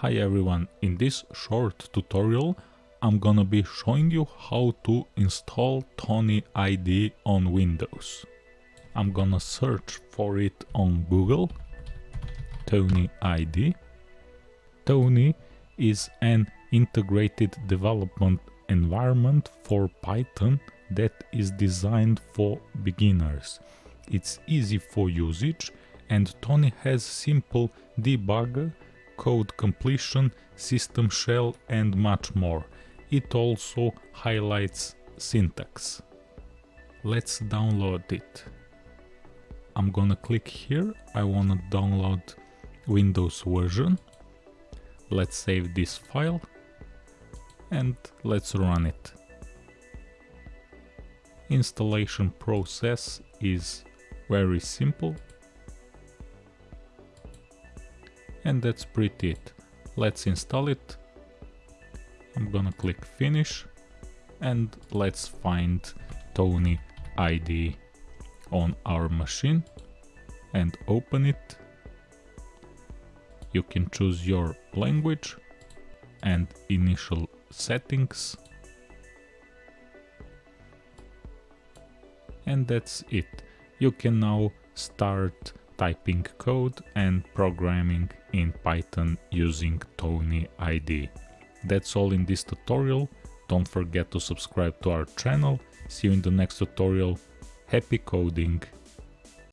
Hi everyone, in this short tutorial I'm gonna be showing you how to install Thonny ID on Windows. I'm gonna search for it on Google, Thonny ID. Thonny is an integrated development environment for Python that is designed for beginners. It's easy for usage and Thonny has simple debugger code completion, system shell and much more. It also highlights syntax. Let's download it. I'm gonna click here, I wanna download Windows version. Let's save this file and let's run it. Installation process is very simple and that's pretty it. Let's install it. I'm gonna click finish and let's find Thonny ID on our machine and open it. You can choose your language and initial settings. And that's it. You can now start typing code and programming in Python using Thonny ID. That's all in this tutorial. Don't forget to subscribe to our channel. See you in the next tutorial. Happy coding!